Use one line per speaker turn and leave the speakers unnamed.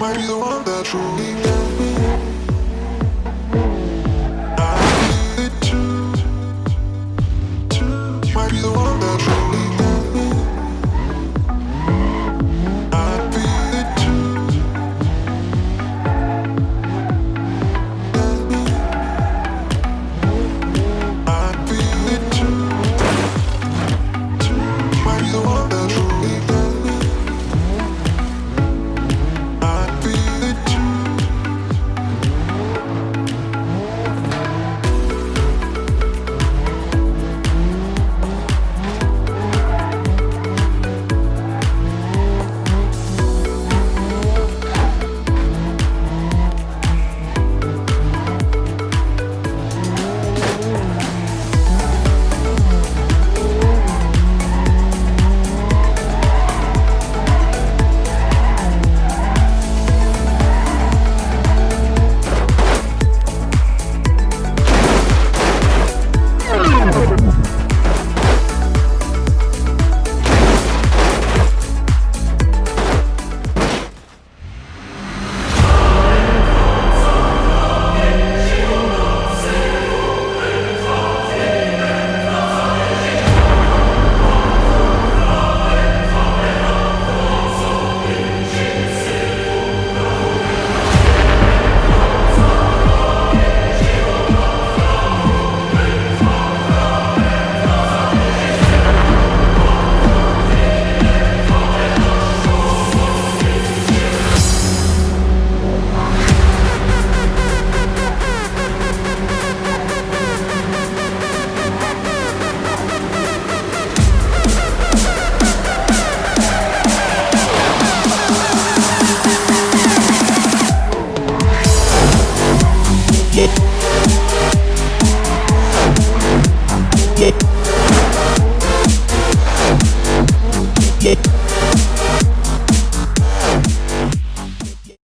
might be the one that truly can be